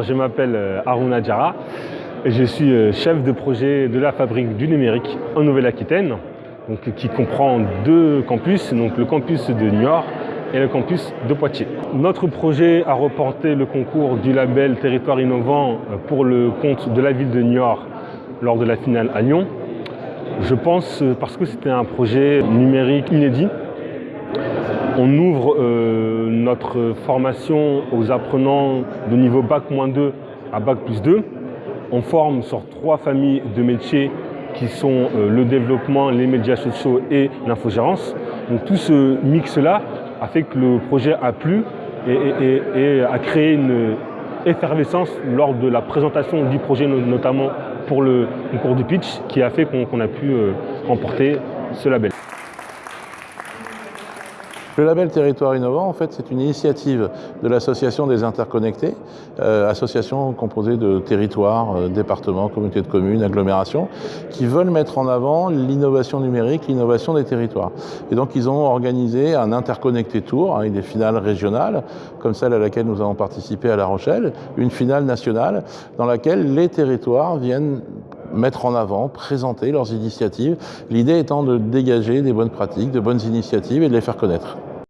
Je m'appelle euh, Aruna Djara et je suis euh, chef de projet de la fabrique du numérique en Nouvelle-Aquitaine, qui comprend deux campus, donc le campus de Niort et le campus de Poitiers. Notre projet a reporté le concours du label Territoire innovant euh, pour le compte de la ville de Niort lors de la finale à Lyon. Je pense parce que c'était un projet numérique inédit on ouvre euh, notre formation aux apprenants de niveau Bac-2 à Bac plus 2. On forme sur trois familles de métiers qui sont euh, le développement, les médias sociaux et l'infogérance. Donc tout ce mix-là a fait que le projet a plu et, a créé une effervescence lors de la présentation du projet, notamment pour le concours du pitch, qui a fait qu'on a pu euh, remporter ce label. Le label Territoire innovant, en fait, c'est une initiative de l'association des interconnectés, euh, association composée de territoires, euh, départements, communautés de communes, agglomérations, qui veulent mettre en avant l'innovation numérique, l'innovation des territoires. Et donc, ils ont organisé un interconnecté tour avec des finales régionales, comme celle à laquelle nous avons participé à La Rochelle, une finale nationale dans laquelle les territoires viennent mettre en avant, présenter leurs initiatives, l'idée étant de dégager des bonnes pratiques, de bonnes initiatives et de les faire connaître.